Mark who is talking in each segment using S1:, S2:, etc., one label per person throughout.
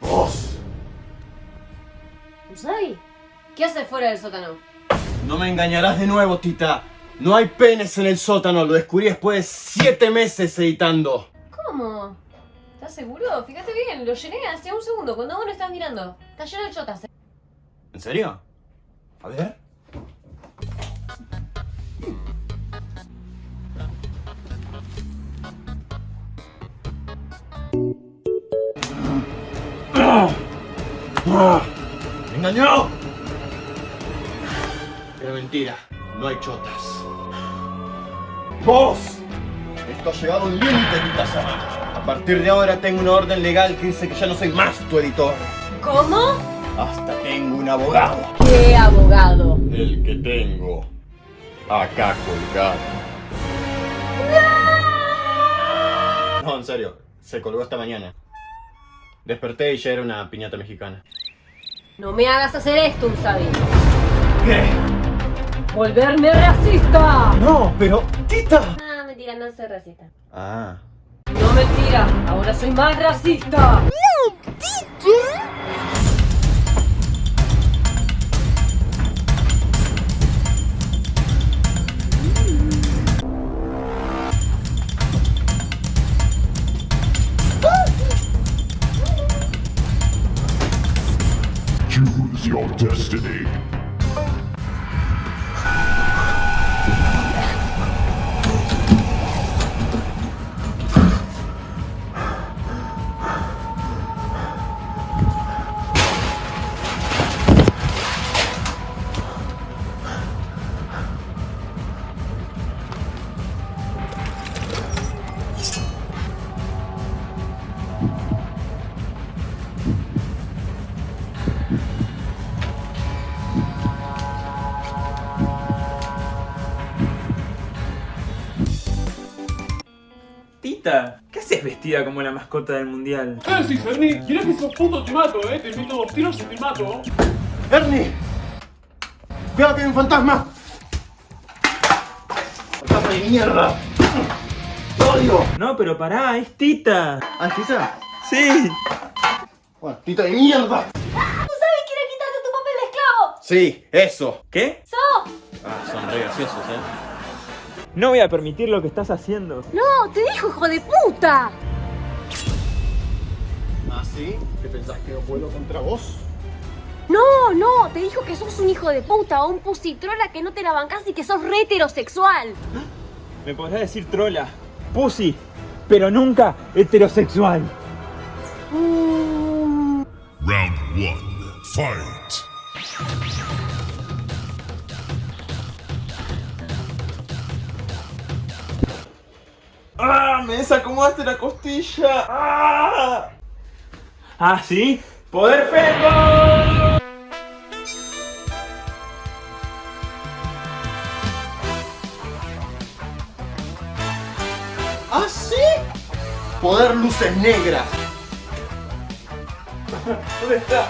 S1: ¡Vos!
S2: ¿Usagi? ¿Qué haces fuera del sótano?
S1: No me engañarás de nuevo, Tita. No hay penes en el sótano, lo descubrí después de siete meses editando.
S2: ¿Cómo? ¿Estás seguro? Fíjate bien, lo llené hace un segundo, cuando vos no estás mirando. Está lleno de chotas. ¿eh?
S1: ¿En serio? A ver. ¡Me engañó! Era mentira, no hay chotas. ¡Vos! Esto ha llegado a un límite, Tita-sama. A partir de ahora tengo una orden legal que dice que ya no soy más tu editor.
S2: ¿Cómo?
S1: Hasta tengo un abogado.
S2: ¿Qué abogado?
S1: El que tengo. Acá colgado. No, en serio. Se colgó esta mañana. Desperté y ya era una piñata mexicana.
S2: No me hagas hacer esto, Usagi.
S1: ¿Qué?
S2: ¡Volverme racista!
S1: No, pero... ¡Tita!
S2: Ah, mentira, no soy racista.
S1: Ah.
S2: No mentira, ahora soy más racista.
S3: Your destiny.
S4: Vestida como la mascota del mundial?
S5: Eh, sí, Ferni, ¿quieres que sos puto te mato, eh? Te meto dos tiros y te mato.
S1: ¡Ernie! ¡Cuidado que hay un fantasma! ¡Fantasma de mierda! ¡Te odio!
S4: No, pero pará, es Tita.
S1: ¿Ah, Tita?
S4: Sí.
S1: Bueno, Tita de mierda.
S2: ¿Usagi quiere quitarte tu papel de esclavo?
S1: Sí, eso.
S4: ¿Qué?
S2: ¡So!
S1: Ah, son re graciosos, eh.
S4: No voy a permitir lo que estás haciendo.
S2: ¡No! ¡Te dijo, hijo de puta!
S1: ¿Ah, sí? ¿Qué pensás que yo puedo contra vos?
S2: No, no, te dijo que sos un hijo de puta o un pusitrola que no te la bancás y que sos re heterosexual.
S4: Me podrás decir trola, pussy, pero nunca heterosexual.
S2: Mm,
S3: Round one. Fight.
S4: ¡Ah! ¡Me desacomodaste la costilla! ¡Ah! ¿Ah, sí? ¡Poder Fengo!
S1: ¿Ah, sí? Poder luces negras.
S4: ¿Dónde está?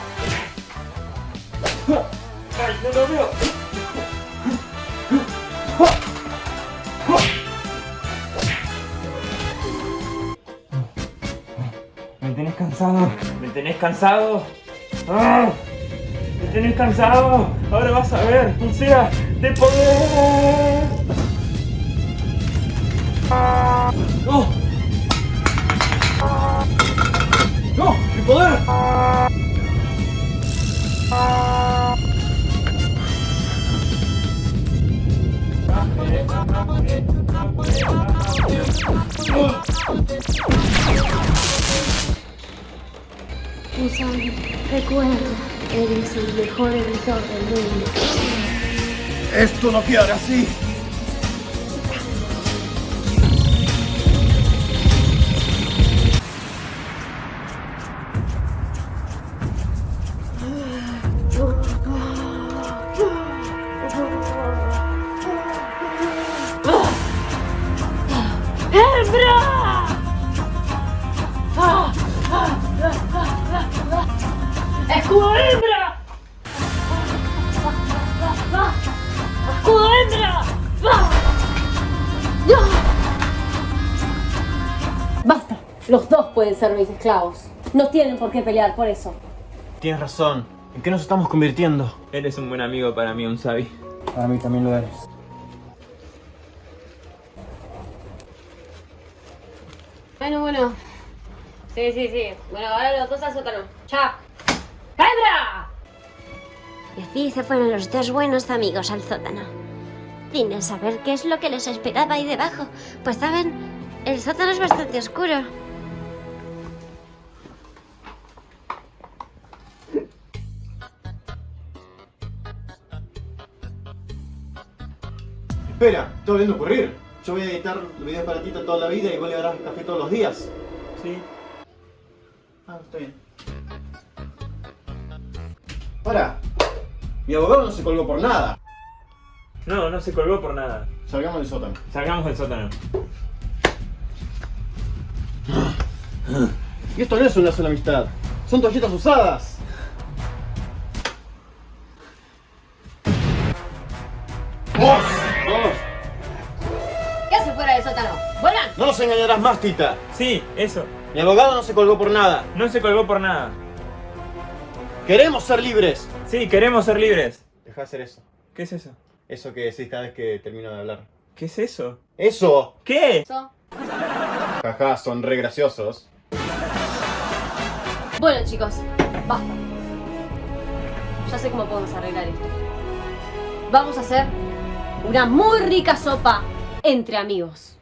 S4: ¡Ay, no lo veo! Cansado? ¿Me tenés cansado? ¡Ah! ¿Me tenés cansado? Ahora vas a ver, pulsera de poder.
S1: ¡No! ¡No! ¡Mi poder!
S2: Usagi, recuerda, eres el mejor editor del mundo.
S1: Esto no quedará así.
S2: ¡Escudo hembra! ¡Escudo hembra!
S6: Basta, los dos pueden ser mis esclavos. No tienen por qué pelear por eso.
S1: Tienes razón. ¿En qué nos estamos convirtiendo?
S4: Eres un buen amigo para mí, un sabi.
S1: Para mí también lo eres.
S6: Bueno, bueno. Sí, sí, sí. Bueno, ahora los dos al sótano. Chao.
S2: Y así se fueron los dos buenos amigos al sótano. Sin saber qué es lo que les esperaba ahí debajo. Pues saben, el sótano es bastante oscuro.
S1: Espera, está volviendo a ocurrir. Yo voy a editar videos para ti toda la vida y vos le darás café todos los días.
S4: Sí.
S1: Ah, está bien. Para. Mi abogado no se colgó por nada.
S4: No, no se colgó por nada.
S1: Salgamos del sótano.
S4: Salgamos del sótano.
S1: Y esto no es una sola amistad. Son toallitas usadas. ¡Vos! ¡Vos!
S6: ¿Qué hace fuera del sótano? ¡Vuelvan!
S1: No nos engañarás más, Tita.
S4: Sí, eso.
S1: Mi abogado no se colgó por nada.
S4: No se colgó por nada.
S1: Queremos ser libres.
S4: Sí, queremos ser libres.
S1: Deja de hacer eso.
S4: ¿Qué es eso?
S1: Eso que decís cada vez que termino de hablar.
S4: ¿Qué es eso?
S1: ¡Eso!
S4: ¿Qué?
S6: So.
S1: Jaja, son re graciosos.
S6: Bueno, chicos, basta. Ya sé cómo podemos arreglar esto. Vamos a hacer una muy rica sopa entre amigos.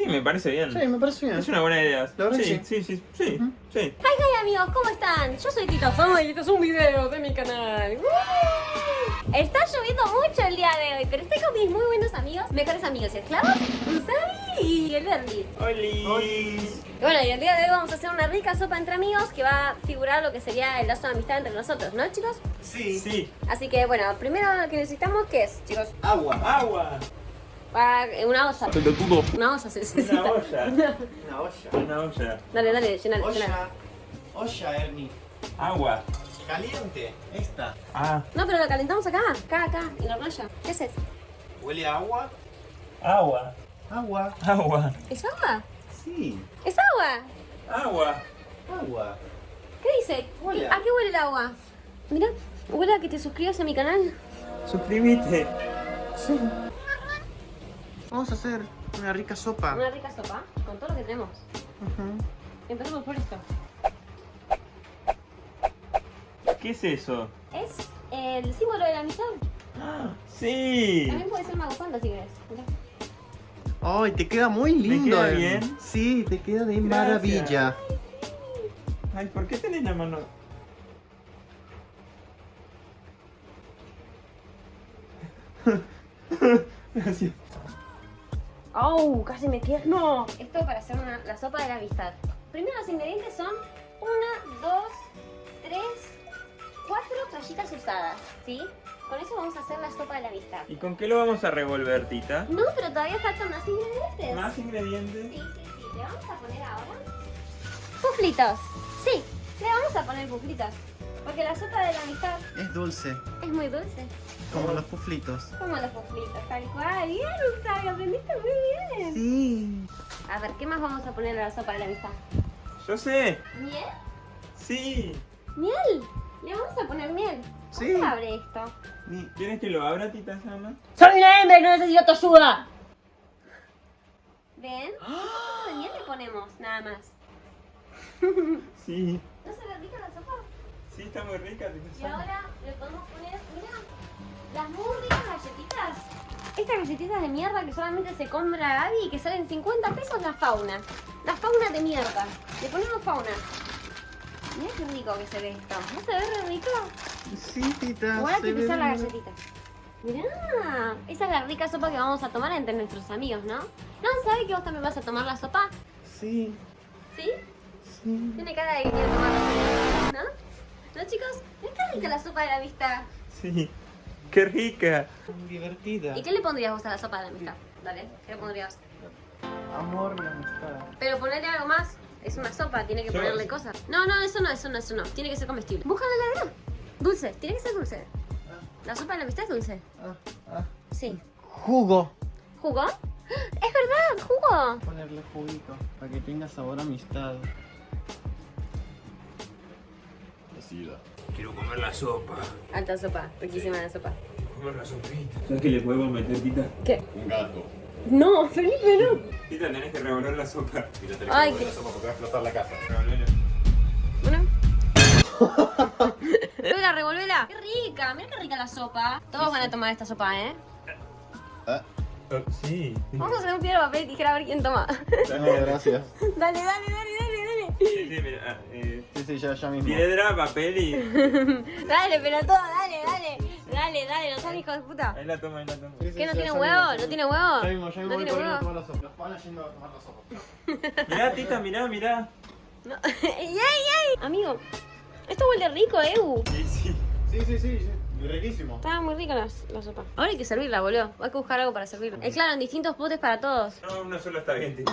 S4: Sí, me parece bien.
S1: Sí, me parece bien.
S4: Es una buena idea.
S1: La verdad
S4: sí,
S1: que
S4: sí, sí, sí, sí.
S2: Hola amigos, ¿cómo están? Yo soy Tito
S6: Ay, este es un video de mi canal.
S2: Está lloviendo mucho el día de hoy, pero estoy con mis muy buenos amigos, mejores amigos y esclavos, Usabi y el Berli.
S4: ¡Oli!
S2: Y bueno, y el día de hoy vamos a hacer una rica sopa entre amigos que va a figurar lo que sería el lazo de amistad entre nosotros, ¿no chicos?
S1: Sí.
S4: Sí.
S2: Así que bueno, primero lo que necesitamos, ¿qué es, chicos?
S1: Agua.
S4: ¡Agua!
S2: Ah, una olla. Una se necesita.
S4: Una olla.
S1: Una olla.
S4: Una olla.
S2: Dale, dale, llenale, llenale.
S1: Olla. Olla, Ernie.
S4: Agua.
S1: Caliente. Esta.
S4: Ah,
S2: No, pero lo calentamos acá, acá, acá, en la hornalla. ¿Qué es eso?
S1: ¿Huele a agua?
S4: agua.
S1: Agua.
S4: Agua.
S2: ¿Es agua?
S1: Sí.
S2: ¡Es agua!
S4: Agua.
S1: Agua.
S2: ¿Qué dice?
S1: Huele a-
S2: ¿A qué huele el agua? Mira, huele a que te suscribas a mi canal.
S4: Suscríbete.
S1: Vamos a hacer una rica sopa.
S2: Una rica sopa, con todo lo que tenemos. Empecemos por esto.
S4: ¿Qué es eso?
S2: Es el símbolo de la amistad.
S4: Sí.
S2: También puede ser mago si querés. Mirá.
S1: Ay, te queda muy lindo.
S4: queda
S1: Ernie.
S4: bien?
S1: Sí, te queda de
S4: Gracias.
S1: maravilla.
S4: Ay, ¿por qué tenés la mano? Gracias.
S2: ¡Oh! Casi me. ¡No! Esto para hacer una- la sopa de la amistad. Primero los ingredientes son una, dos, tres, cuatro toallitas usadas, ¿sí? Con eso vamos a hacer la sopa de la amistad.
S4: ¿Y con qué lo vamos a revolver, Tita?
S2: No, pero todavía faltan más ingredientes.
S4: ¿Más ingredientes?
S2: Sí, sí, sí. Le vamos a poner ahora. Puflitos. Sí, le vamos a poner puflitos. Porque la sopa de la amistad
S1: Es dulce,
S2: es muy dulce.
S1: Como los puflitos.
S2: Como los puflitos, tal cual. Bien, Usabi, aprendiste muy bien.
S1: Sí.
S2: A ver, ¿qué más vamos a poner a la sopa de la amistad?
S4: Yo sé.
S2: ¿Miel?
S4: Sí.
S2: ¿Miel? Le vamos a poner miel. ¿Cómo
S1: Sí.
S2: se abre esto?
S4: ¿Quieres que lo abra, Tita Sama?
S6: ¡Soy una hembra y no necesito tu ayuda!
S2: ¿Ven? Un poquito de miel le ponemos, nada más.
S4: Sí.
S2: ¿No se ve rica la sopa?
S4: Sí, está muy rica, Tita
S2: Y
S4: Sama.
S2: ahora le podemos poner, mira, las muy ricas galletitas. Estas galletitas de mierda que solamente se compra Abby y que salen 50 pesos la fauna. La fauna de mierda. Le ponemos fauna. Mira qué rico que se ve esto. ¿No se ve re rico?
S1: Sí, tita.
S2: Igual hay que pisar las
S1: bien.
S2: galletitas. Mirá, esa es la rica sopa que vamos a tomar entre nuestros amigos, ¿no? ¿No sabe que vos también vas a tomar la sopa?
S1: Sí,
S2: ¿Sí?
S1: sí.
S2: Tiene cara de que quiere tomar la sopa, ¿no? ¿No, chicos? ¿No está rica la sopa de la amistad?
S4: Sí. ¡Qué rica!
S1: Divertida.
S2: ¿Y qué le pondrías vos a la sopa de la amistad? Dale, ¿qué le pondrías?
S1: Amor y amistad.
S2: Pero ponerle algo más. Es una sopa, tiene que ponerle cosas. No, no, eso no, eso no, eso no. Tiene que ser comestible. En la heladera. Dulce, tiene que ser dulce. La sopa de la amistad es dulce.
S1: Ah, ah.
S2: Sí.
S1: Jugo.
S2: ¿Jugo? Es verdad, jugo.
S1: Ponerle juguito para que tenga sabor a amistad. Decida.
S4: Quiero comer la sopa.
S2: Alta sopa, riquísima la sopa.
S4: Comer la sopita. ¿Sabes qué le podemos meter, Tita?
S2: ¿Qué?
S1: Un gato.
S2: No, Felipe, no.
S4: Tita, tenés que revolver la sopa.
S1: Mira, tenés
S2: Ay,
S1: que
S2: qué-
S1: la sopa porque va a explotar la casa.
S4: Revolverla.
S2: Bueno. Revolvela, revolvela. Qué rica, mira qué rica la sopa. Todos van a tomar esta sopa, ¿eh?
S1: Ah,
S4: Oh, sí.
S2: Vamos a hacer un piedra, papel y tijera a ver quién toma.
S1: no, gracias.
S2: dale, dale, dale.
S4: Sí, sí, mira, ah, eh,
S1: Sí, sí, ya, ya mismo.
S4: piedra, papel y.
S2: Dale, pelotudo, dale, dale. Dale, dale, no sean hijos de puta.
S4: Ahí la toma, ahí la toma.
S1: Sí, sí,
S2: ¿Qué no
S1: ya,
S2: tiene
S1: ya
S2: huevo? ¿No tiene huevo?
S1: Ya mismo, ya mismo
S2: ¿No
S1: voy a tomar la sopa. Los panas yendo a tomar la sopa.
S4: Mirá, Tita, mirá, mirá.
S2: No. ¡Ey, ey, ey! Amigo, esto huele rico, Ew.
S4: Sí, sí.
S1: Sí, sí, sí, sí. Y riquísimo.
S2: Estaba muy rica la, la sopa. Ahora hay que servirla, boludo. Hay que buscar algo para servirla. Es claro, en distintos potes para todos.
S4: No, uno solo está bien, Tita.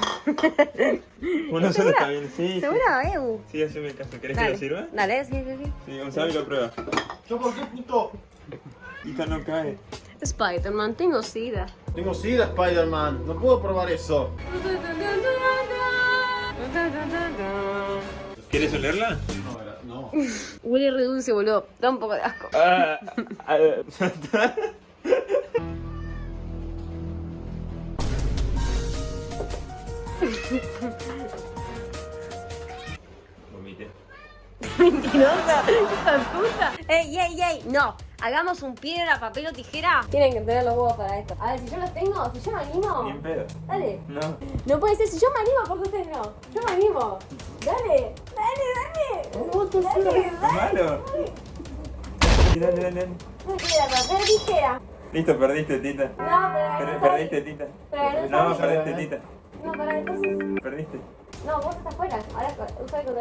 S4: Uno solo está bien, sí. sí.
S2: ¿Seguro, Ew?
S4: Sí, haceme caso. ¿Querés que lo sirva?
S2: Dale, sí, sí, sí.
S4: Sí, Gonzalo lo prueba.
S1: ¿Yo por qué, puto?
S4: Tita no cae.
S2: Spider-Man, tengo sida.
S1: Tengo sida, Spider-Man. No puedo probar eso.
S4: ¿Quieres olerla?
S1: No.
S2: Huele re dulce, boludo. Da un poco de asco.
S4: Ah, Vomité.
S2: Mentirosa, hija puta. Ey, ey, ey. No, hagamos un piedra, papel o tijera. Tienen que tener los huevos para esto. A ver, si yo los tengo, si yo me animo.
S4: Ni en pedo.
S2: Dale.
S4: No.
S2: No puede ser, si yo me animo, porque ustedes no. Yo me animo. Dale, dale, dale. Dale,
S4: ¿Es
S2: dale.
S4: malo? Dale, dale, dale.
S2: Piedra, papel tijera.
S4: Listo, perdiste, Tita.
S2: No, pero
S4: Per-
S2: no
S4: perdiste, Tita.
S2: Pero
S4: No,
S2: no
S4: perdiste, Tita.
S2: No, para entonces.
S4: Perdiste.
S2: No, vos estás fuera. Ahora usa contra yo.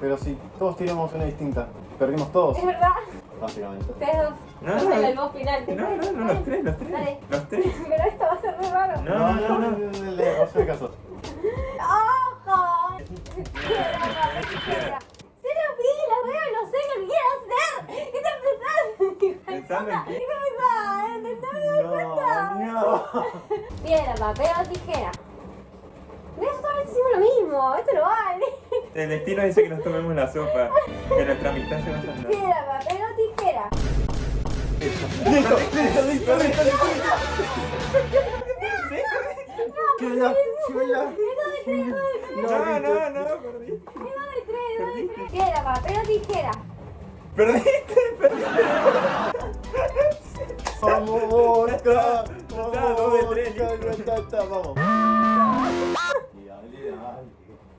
S1: Pero si todos tiramos una distinta, perdimos todos,
S2: Es verdad.
S1: básicamente.
S2: Ustedes dos.
S4: No, no.
S2: soy el boss final.
S4: No, no, no, los tres, los tres.
S2: Dale.
S4: Los tres.
S2: Pero esto va a ser re raro.
S4: No, no, no.
S1: no. Le hace caso.
S2: ¡Ojo! Piedra, papel, tijera. Se los vi, los veo y no sé lo que quiero hacer. ¿Qué te pensás?
S4: Pensando en
S2: ¿Qué cuenta?
S1: no.
S2: Piedra, papel o tijera. Otra vez hicimos lo mismo. Esto no vale.
S4: El destino dice que nos tomemos la sopa. Que nuestra amistad se va a salvar.
S2: Piedra, papel o tijera.
S1: Listo, listo, listo, listo, listo. Llévala.
S4: No, no, no, perdí.
S2: Piedra, papel o tijera.
S4: Perdiste, perdiste.
S1: Vamos,
S4: está,
S1: Vamos. Dale, dale.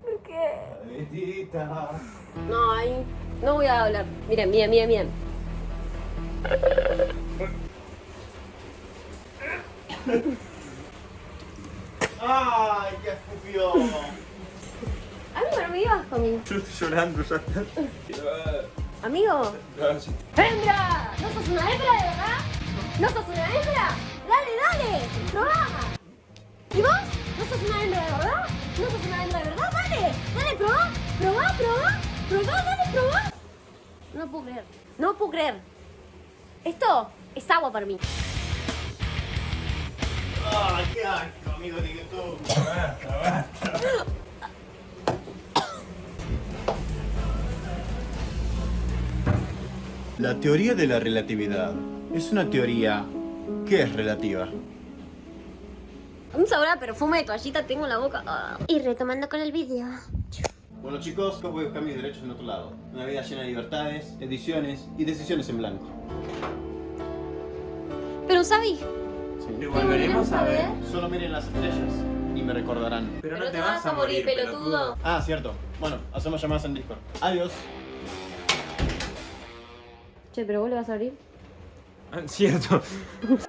S2: ¿Por qué? No, ahí no voy a hablar. Miren, miren, miren, miren.
S1: Ay, qué escupió.
S2: No me.
S4: Yo estoy llorando, ya está.
S2: Amigo. ¡Hembra! ¿No sos una hembra de verdad? ¿No sos una hembra? ¡Dale, dale! ¡Probá! ¿Y vos? ¿No sos una hembra de verdad? ¿No sos una hembra de verdad? ¡Dale! ¡Dale, probá! ¡Probá, probá! ¡Probá, dale, probá! No puedo creer. No puedo creer. Esto es agua para mí.
S1: Ay, qué asco, amigo de YouTube. La teoría de la relatividad es una teoría que es relativa.
S2: Un sabor a perfume de toallita tengo en la boca. Ah. Y retomando con el vídeo.
S1: Bueno chicos, yo voy a buscar mis derechos en otro lado. Una vida llena de libertades, ediciones y decisiones en blanco.
S2: Pero, Sabi,
S1: Sí.
S4: Lo volveremos a ver.
S1: Solo miren las estrellas y me recordarán.
S4: Pero no te vas a morir, pelotudo.
S1: Ah, cierto. Bueno, hacemos llamadas en Discord. Adiós.
S2: Che, pero vos le vas a abrir.
S4: Ah, Cierto.